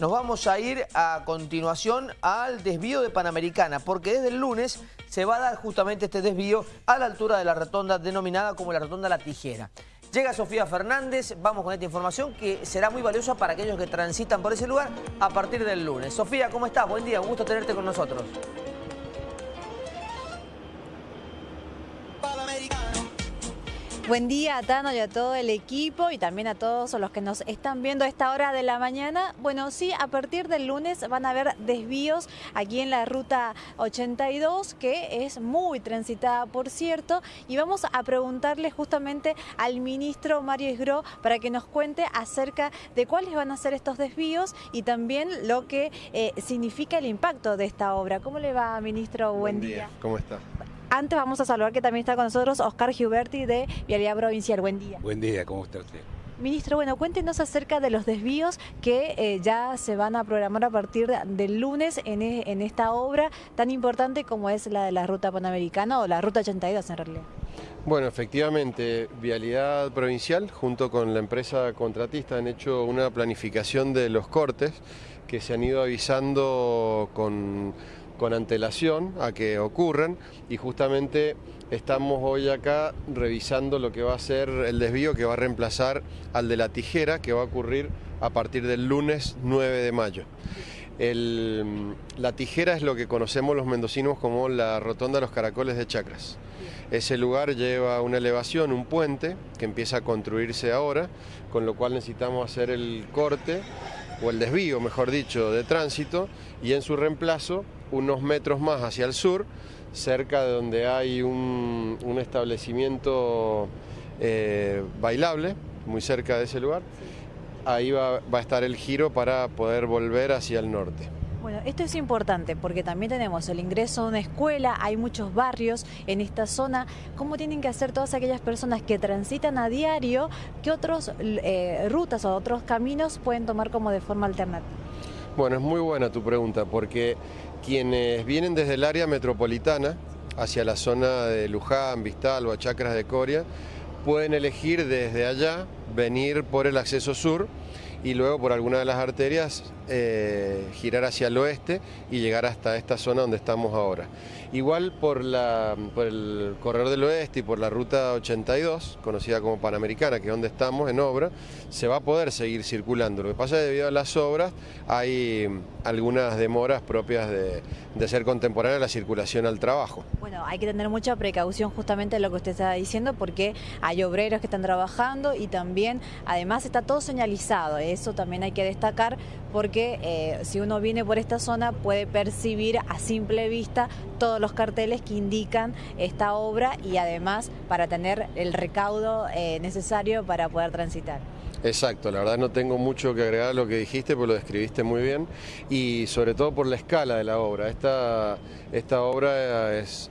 nos vamos a ir a continuación al desvío de Panamericana, porque desde el lunes se va a dar justamente este desvío a la altura de la rotonda denominada como la rotonda La Tijera. Llega Sofía Fernández, vamos con esta información que será muy valiosa para aquellos que transitan por ese lugar a partir del lunes. Sofía, ¿cómo estás? Buen día, un gusto tenerte con nosotros. Buen día a Tano y a todo el equipo y también a todos los que nos están viendo a esta hora de la mañana. Bueno, sí, a partir del lunes van a haber desvíos aquí en la ruta 82, que es muy transitada, por cierto, y vamos a preguntarle justamente al ministro Mario Isgro para que nos cuente acerca de cuáles van a ser estos desvíos y también lo que eh, significa el impacto de esta obra. ¿Cómo le va, ministro? Buen, día. ¿Cómo está? Antes vamos a saludar que también está con nosotros Oscar Giuberti de Vialidad Provincial. Buen día. Buen día, ¿cómo está usted? Ministro, bueno, cuéntenos acerca de los desvíos que eh, ya se van a programar a partir del lunes e, en, esta obra tan importante como es la de la Ruta Panamericana o la Ruta 82 en realidad. Bueno, efectivamente, Vialidad Provincial junto con la empresa contratista han hecho una planificación de los cortes que se han ido avisando con con antelación a que ocurran y justamente estamos hoy acá revisando lo que va a ser el desvío que va a reemplazar al de la tijera que va a ocurrir a partir del lunes 9 de mayo. la tijera es lo que conocemos los mendocinos como la rotonda de los caracoles de Chacras. Ese lugar lleva una elevación, un puente, que empieza a construirse ahora, con lo cual necesitamos hacer el corte, o el desvío, mejor dicho, de tránsito, y en su reemplazo unos metros más hacia el sur, cerca de donde hay un, establecimiento eh, bailable, muy cerca de ese lugar. Ahí va, va a estar el giro para poder volver hacia el norte. Bueno, esto es importante porque también tenemos el ingreso a una escuela, hay muchos barrios en esta zona. ¿Cómo tienen que hacer todas aquellas personas que transitan a diario? ¿Qué otras eh, rutas o otros caminos pueden tomar como de forma alternativa? Bueno, es muy buena tu pregunta porque quienes vienen desde el área metropolitana hacia la zona de Luján, Vistal o Chacras de Coria, pueden elegir desde allá venir por el acceso sur y luego por alguna de las arterias eh, girar hacia el oeste y llegar hasta esta zona donde estamos ahora. Igual por, la, por el corredor del oeste y por la ruta 82, conocida como Panamericana, que es donde estamos en obra, se va a poder seguir circulando. Lo que pasa es que debido a las obras hay algunas demoras propias de, de ser contemporánea la circulación al trabajo. Bueno, hay que tener mucha precaución justamente en lo que usted está diciendo porque hay obreros que están trabajando y también además está todo señalizado, eso también hay que destacar porque eh, si uno viene por esta zona puede percibir a simple vista todos los carteles que indican esta obra y además para tener el recaudo eh, necesario para poder transitar. Exacto, la verdad no tengo mucho que agregar a lo que dijiste, porque lo describiste muy bien y sobre todo por la escala de la obra. Esta, esta obra es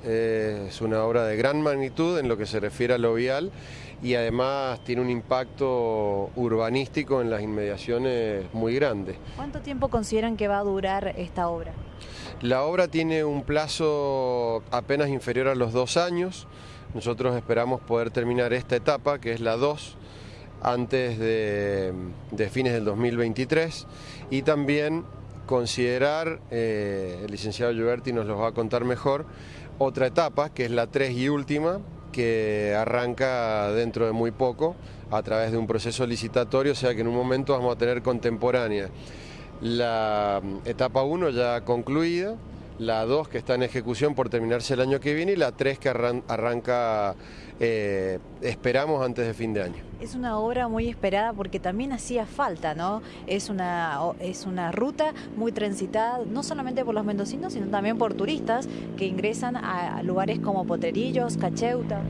una obra de gran magnitud en lo que se refiere a lo vial y además tiene un impacto urbanístico en las inmediaciones muy grande. ¿Cuánto tiempo consideran que va a durar esta obra? La obra tiene un plazo apenas inferior a los dos años. Nosotros esperamos poder terminar esta etapa, que es la 2, antes de, fines del 2023 y también considerar, eh, el licenciado Gioberti nos lo va a contar mejor, otra etapa, que es la 3 y última, que arranca dentro de muy poco a través de un proceso licitatorio, o sea que en un momento vamos a tener contemporánea la etapa 1 ya concluida, la 2 que está en ejecución por terminarse el año que viene y la 3 que arranca, eh, esperamos, antes de fin de año. Es una obra muy esperada porque también hacía falta, ¿no? Es una, es una ruta muy transitada, no solamente por los mendocinos, sino también por turistas que ingresan a lugares como Potrerillos, Cacheuta.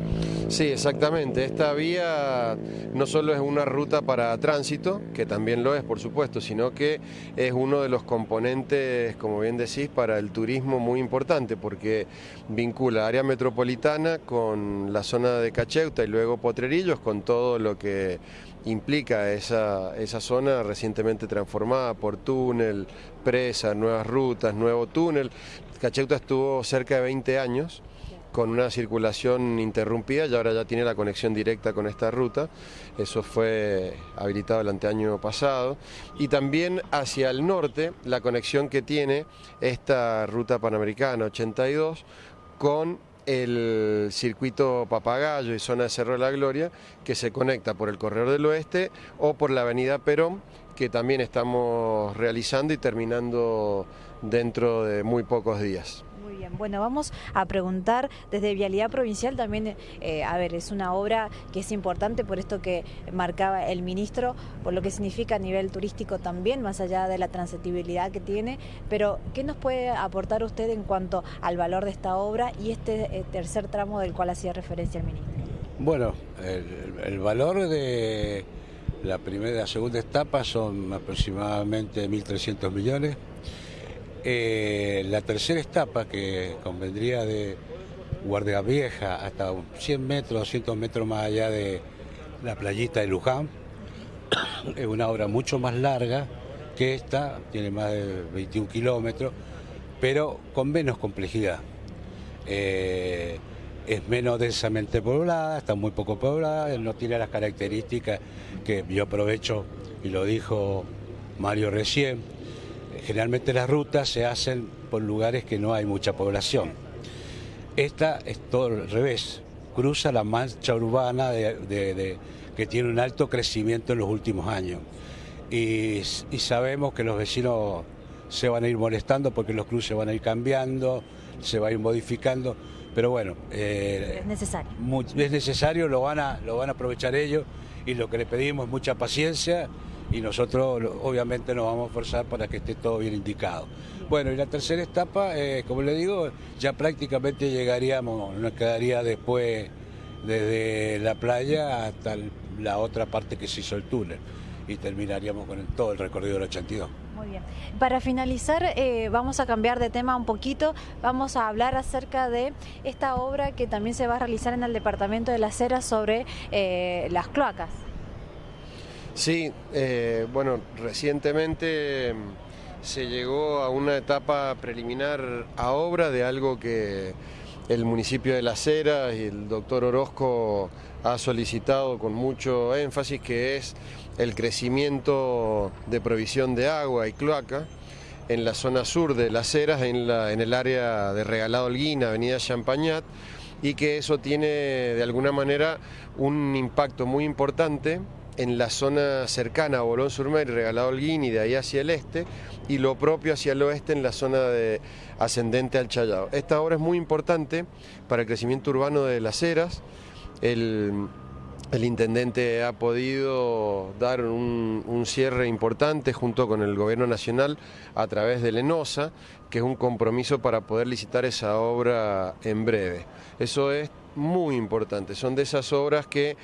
Sí, exactamente. Esta vía no solo es una ruta para tránsito, que también lo es, por supuesto, sino que es uno de los componentes, como bien decís, para el turismo muy importante, porque vincula área metropolitana con la zona de Cacheuta y luego Potrerillos, con todo lo que implica esa, esa zona recientemente transformada por túnel, presa, nuevas rutas, nuevo túnel. Cacheuta estuvo cerca de 20 años con una circulación interrumpida y ahora ya tiene la conexión directa con esta ruta. Eso fue habilitado el anteaño pasado. Y también hacia el norte, la conexión que tiene esta ruta panamericana 82 con el circuito Papagayo y zona de Cerro de la Gloria, que se conecta por el Corredor del Oeste o por la avenida Perón, que también estamos realizando y terminando dentro de muy pocos días. Bueno, vamos a preguntar desde Vialidad Provincial también, eh, a ver, es una obra que es importante por esto que marcaba el ministro, por lo que significa a nivel turístico también, más allá de la transitibilidad que tiene, pero ¿qué nos puede aportar usted en cuanto al valor de esta obra y este eh, tercer tramo del cual hacía referencia el ministro? Bueno, el, valor de la primera la segunda etapa son aproximadamente 1.300 millones. Eh, la tercera etapa, que convendría de Guardia Vieja hasta 100 metros, 200 metros más allá de la playita de Luján, es una obra mucho más larga que esta, tiene más de 21 kilómetros, pero con menos complejidad. Eh, es menos densamente poblada, está muy poco poblada, no tiene las características que yo aprovecho y lo dijo Mario recién, generalmente las rutas se hacen por lugares que no hay mucha población. Esta es todo al revés, cruza la mancha urbana que tiene un alto crecimiento en los últimos años. Y, sabemos que los vecinos se van a ir molestando porque los cruces van a ir cambiando, se va a ir modificando, pero bueno, eh, es necesario. es necesario, lo van, a, lo van a aprovechar ellos y lo que le pedimos es mucha paciencia y nosotros obviamente nos vamos a forzar para que esté todo bien indicado. Bueno, y la tercera etapa, eh, como le digo, ya prácticamente llegaríamos, nos quedaría después desde la playa hasta la otra parte que se hizo el túnel y terminaríamos con todo el recorrido del 82. Muy bien. Para finalizar, eh, vamos a cambiar de tema un poquito. Vamos a hablar acerca de esta obra que también se va a realizar en el Departamento de las Heras sobre eh, las cloacas. Sí, eh, bueno, recientemente mm, se llegó a una etapa preliminar a obra de algo que el municipio de Las Heras y el doctor Orozco ha solicitado con mucho énfasis, que es el crecimiento de provisión de agua y cloaca en la zona sur de Las Heras, en, la, en el área de Regalado Holguín, Avenida Champañat, y que eso tiene de alguna manera un impacto muy importante en la zona cercana a Bolón Surmer y Regalado Holguín y de ahí hacia el este, y lo propio hacia el oeste en la zona de ascendente al Chayao. Esta obra es muy importante para el crecimiento urbano de las eras. El, intendente ha podido dar un, un, cierre importante junto con el gobierno nacional a través de Lenosa, que es un compromiso para poder licitar esa obra en breve. Eso es muy importante, son de esas obras que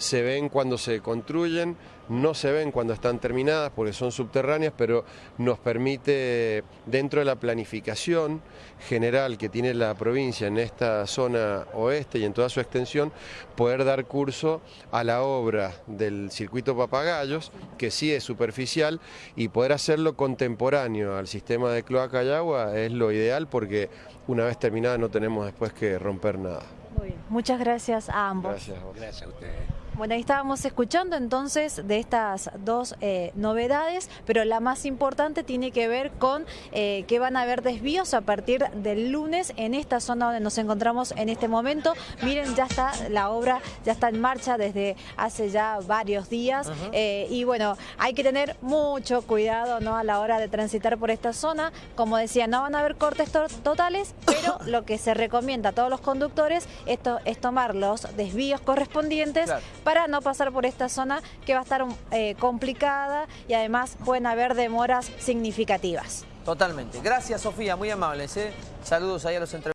se ven cuando se construyen, no se ven cuando están terminadas porque son subterráneas, pero nos permite, dentro de la planificación general que tiene la provincia en esta zona oeste y en toda su extensión, poder dar curso a la obra del circuito Papagayos, que sí es superficial, y poder hacerlo contemporáneo al sistema de cloaca y agua es lo ideal porque una vez terminada no tenemos después que romper nada. Muy bien. Muchas gracias a ambos. Gracias a, gracias a ustedes. Bueno, ahí estábamos escuchando entonces de estas dos eh, novedades, pero la más importante tiene que ver con eh, que van a haber desvíos a partir del lunes en esta zona donde nos encontramos en este momento. Miren, ya está la obra, ya está en marcha desde hace ya varios días eh, y bueno, hay que tener mucho cuidado ¿no? a la hora de transitar por esta zona. Como decía, no van a haber cortes totales, pero lo que se recomienda a todos los conductores esto es tomar los desvíos correspondientes para no pasar por esta zona que va a estar eh, complicada y además pueden haber demoras significativas. Totalmente. Gracias, Sofía, muy amables. ¿eh? Saludos ahí a los entre